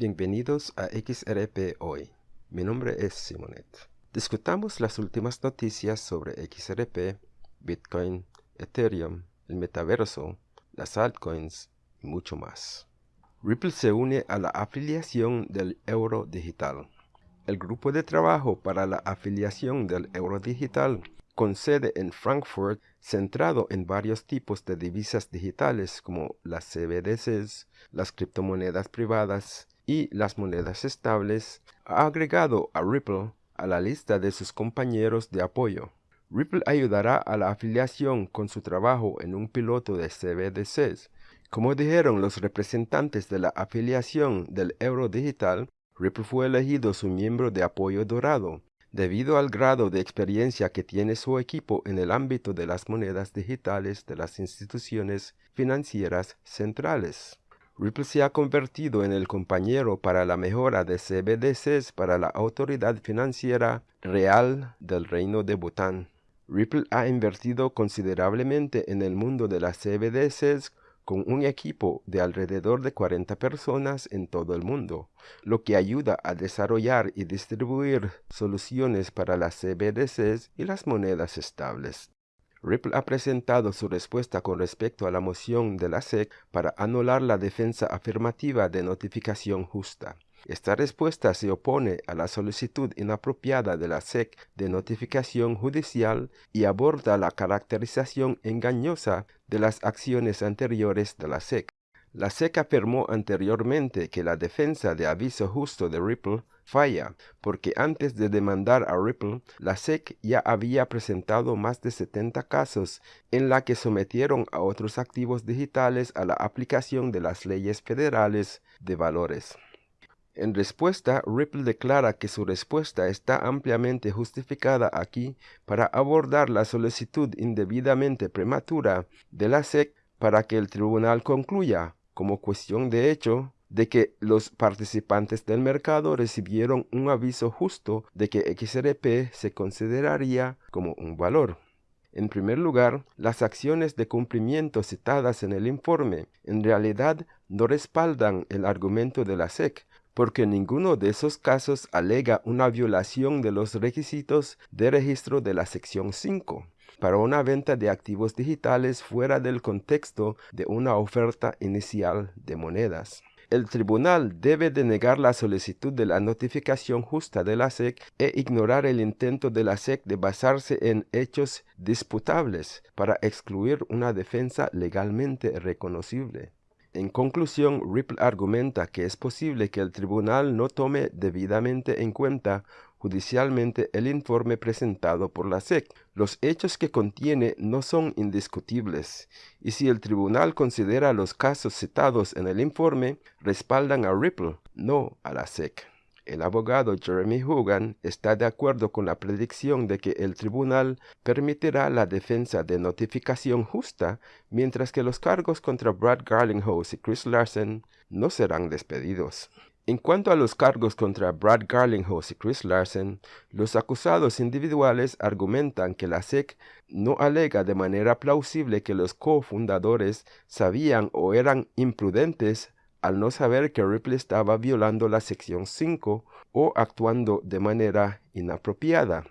Bienvenidos a XRP Hoy. Mi nombre es Simonet. Discutamos las últimas noticias sobre XRP, Bitcoin, Ethereum, el metaverso, las altcoins y mucho más. Ripple se une a la afiliación del euro digital. El grupo de trabajo para la afiliación del euro digital con sede en Frankfurt, centrado en varios tipos de divisas digitales como las CBDCs, las criptomonedas privadas y las monedas estables, ha agregado a Ripple a la lista de sus compañeros de apoyo. Ripple ayudará a la afiliación con su trabajo en un piloto de CBDCs. Como dijeron los representantes de la afiliación del euro digital, Ripple fue elegido su miembro de apoyo dorado debido al grado de experiencia que tiene su equipo en el ámbito de las monedas digitales de las instituciones financieras centrales. Ripple se ha convertido en el compañero para la mejora de CBDCs para la Autoridad Financiera Real del Reino de Bután. Ripple ha invertido considerablemente en el mundo de las CBDCs con un equipo de alrededor de 40 personas en todo el mundo, lo que ayuda a desarrollar y distribuir soluciones para las CBDCs y las monedas estables. Ripple ha presentado su respuesta con respecto a la moción de la SEC para anular la defensa afirmativa de notificación justa. Esta respuesta se opone a la solicitud inapropiada de la SEC de notificación judicial y aborda la caracterización engañosa de las acciones anteriores de la SEC. La SEC afirmó anteriormente que la defensa de aviso justo de Ripple falla, porque antes de demandar a Ripple, la SEC ya había presentado más de 70 casos en la que sometieron a otros activos digitales a la aplicación de las leyes federales de valores. En respuesta, Ripple declara que su respuesta está ampliamente justificada aquí para abordar la solicitud indebidamente prematura de la SEC para que el tribunal concluya, como cuestión de hecho, de que los participantes del mercado recibieron un aviso justo de que XRP se consideraría como un valor. En primer lugar, las acciones de cumplimiento citadas en el informe en realidad no respaldan el argumento de la SEC, porque ninguno de esos casos alega una violación de los requisitos de registro de la sección 5 para una venta de activos digitales fuera del contexto de una oferta inicial de monedas. El tribunal debe denegar la solicitud de la notificación justa de la SEC e ignorar el intento de la SEC de basarse en hechos disputables para excluir una defensa legalmente reconocible. En conclusión, Ripple argumenta que es posible que el tribunal no tome debidamente en cuenta judicialmente el informe presentado por la SEC. Los hechos que contiene no son indiscutibles, y si el tribunal considera los casos citados en el informe, respaldan a Ripple, no a la SEC. El abogado Jeremy Hogan está de acuerdo con la predicción de que el tribunal permitirá la defensa de notificación justa, mientras que los cargos contra Brad Garlinghouse y Chris Larsen no serán despedidos. En cuanto a los cargos contra Brad Garlinghouse y Chris Larsen, los acusados individuales argumentan que la SEC no alega de manera plausible que los cofundadores sabían o eran imprudentes al no saber que Ripple estaba violando la sección 5 o actuando de manera inapropiada.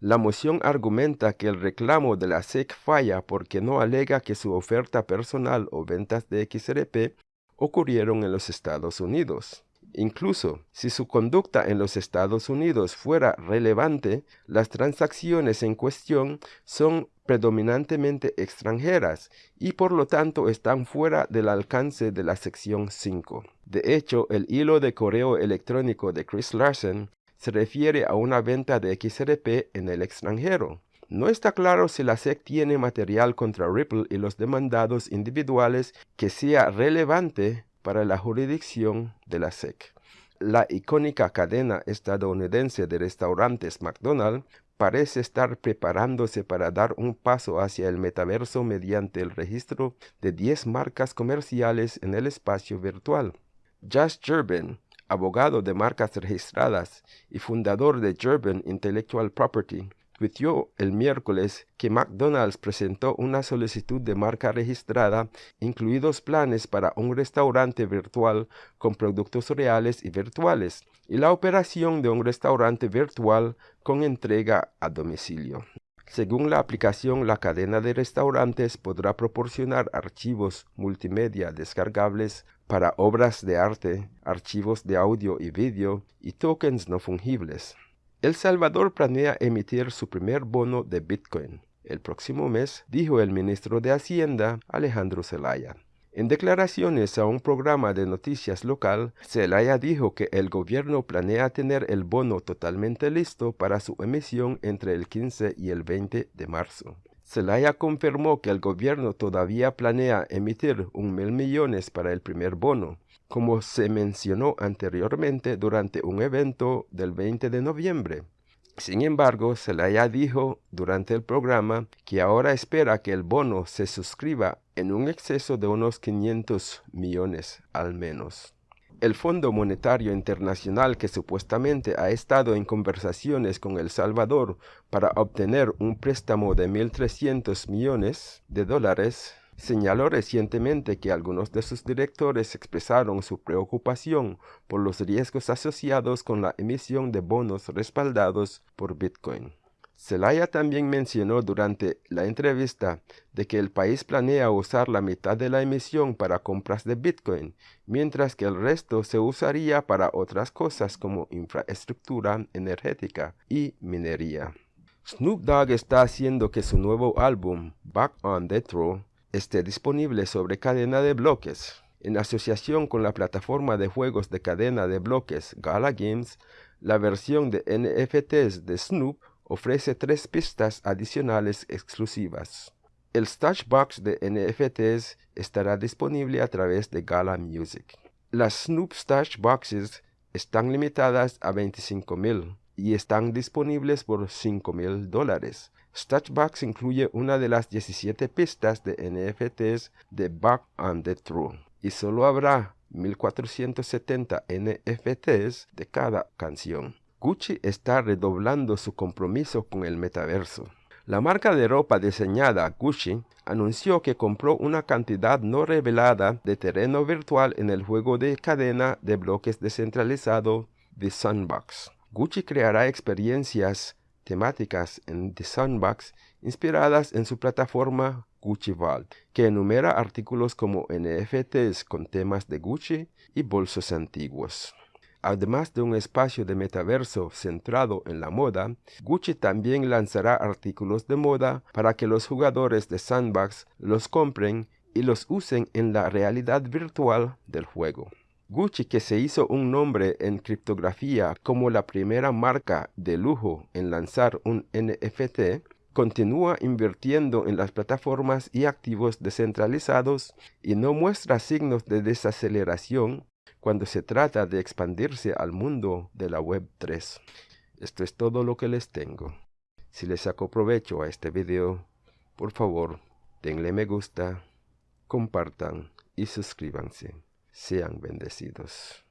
La moción argumenta que el reclamo de la SEC falla porque no alega que su oferta personal o ventas de XRP ocurrieron en los Estados Unidos. Incluso si su conducta en los Estados Unidos fuera relevante, las transacciones en cuestión son predominantemente extranjeras y por lo tanto están fuera del alcance de la sección 5. De hecho, el hilo de correo electrónico de Chris Larsen se refiere a una venta de XRP en el extranjero. No está claro si la SEC tiene material contra Ripple y los demandados individuales que sea relevante para la jurisdicción de la SEC. La icónica cadena estadounidense de restaurantes McDonald's parece estar preparándose para dar un paso hacia el metaverso mediante el registro de 10 marcas comerciales en el espacio virtual. Josh Gerben, abogado de marcas registradas y fundador de Gerben Intellectual Property, el miércoles que McDonald's presentó una solicitud de marca registrada, incluidos planes para un restaurante virtual con productos reales y virtuales, y la operación de un restaurante virtual con entrega a domicilio. Según la aplicación, la cadena de restaurantes podrá proporcionar archivos multimedia descargables para obras de arte, archivos de audio y vídeo y tokens no fungibles. El Salvador planea emitir su primer bono de Bitcoin el próximo mes, dijo el ministro de Hacienda Alejandro Zelaya. En declaraciones a un programa de noticias local, Zelaya dijo que el gobierno planea tener el bono totalmente listo para su emisión entre el 15 y el 20 de marzo. Zelaya confirmó que el gobierno todavía planea emitir un mil millones para el primer bono, como se mencionó anteriormente durante un evento del 20 de noviembre. Sin embargo, Zelaya dijo durante el programa que ahora espera que el bono se suscriba en un exceso de unos 500 millones al menos. El Fondo Monetario Internacional, que supuestamente ha estado en conversaciones con El Salvador para obtener un préstamo de 1.300 millones de dólares, señaló recientemente que algunos de sus directores expresaron su preocupación por los riesgos asociados con la emisión de bonos respaldados por Bitcoin. Zelaya también mencionó durante la entrevista de que el país planea usar la mitad de la emisión para compras de Bitcoin, mientras que el resto se usaría para otras cosas como infraestructura energética y minería. Snoop Dogg está haciendo que su nuevo álbum, Back on the Throne, esté disponible sobre cadena de bloques. En asociación con la plataforma de juegos de cadena de bloques Gala Games, la versión de NFTs de Snoop ofrece tres pistas adicionales exclusivas. El Stash Box de NFTs estará disponible a través de Gala Music. Las Snoop Stash Boxes están limitadas a 25.000 y están disponibles por 5.000 dólares. Box incluye una de las 17 pistas de NFTs de Back on the True y solo habrá 1470 NFTs de cada canción. Gucci está redoblando su compromiso con el metaverso. La marca de ropa diseñada Gucci anunció que compró una cantidad no revelada de terreno virtual en el juego de cadena de bloques descentralizado The Sunbox. Gucci creará experiencias temáticas en The Sandbox inspiradas en su plataforma Gucci Vault, que enumera artículos como NFTs con temas de Gucci y bolsos antiguos. Además de un espacio de metaverso centrado en la moda, Gucci también lanzará artículos de moda para que los jugadores de Sandbox los compren y los usen en la realidad virtual del juego. Gucci, que se hizo un nombre en criptografía como la primera marca de lujo en lanzar un NFT, continúa invirtiendo en las plataformas y activos descentralizados y no muestra signos de desaceleración cuando se trata de expandirse al mundo de la Web 3. Esto es todo lo que les tengo. Si les saco provecho a este video, por favor, denle me gusta, compartan y suscríbanse. Sean bendecidos.